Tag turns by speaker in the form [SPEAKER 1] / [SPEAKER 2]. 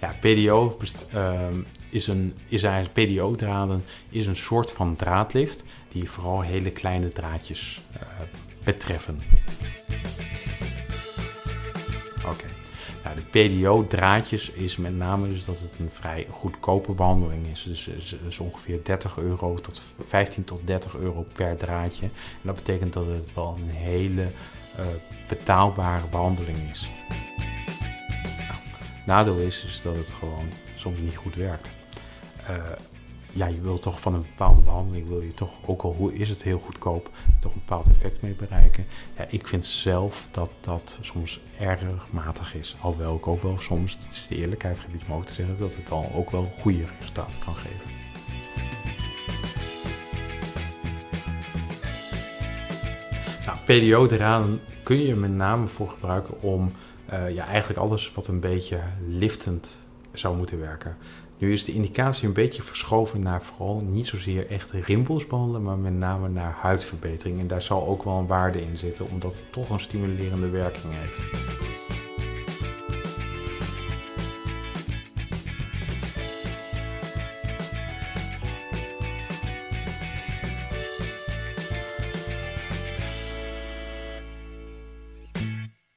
[SPEAKER 1] Ja, PDO ehm, is een, is eigenlijk PDO-draden is een soort van draadlift die vooral hele kleine draadjes uh, betreffen. Oké. Nou, de PDO-draadjes is met name dus dat het een vrij goedkope behandeling is. Dus, dus ongeveer 30 euro tot 15 tot 30 euro per draadje. En dat betekent dat het wel een hele uh, betaalbare behandeling is. Nou, nadeel is, is dat het gewoon soms niet goed werkt. Uh, ja, je wilt toch van een bepaalde behandeling, wil je toch, ook al hoe is het heel goedkoop, toch een bepaald effect mee bereiken. Ja, ik vind zelf dat dat soms erg matig is. Alhoewel ik ook wel soms, het is de eerlijkheid gebied ook te zeggen, dat het wel ook wel goede resultaten kan geven. Nou, PDO-draden kun je met name voor gebruiken om uh, ja, eigenlijk alles wat een beetje liftend zou moeten werken. Nu is de indicatie een beetje verschoven naar vooral niet zozeer echt rimpels behandelen, maar met name naar huidverbetering. En daar zal ook wel een waarde in zitten, omdat het toch een stimulerende werking heeft.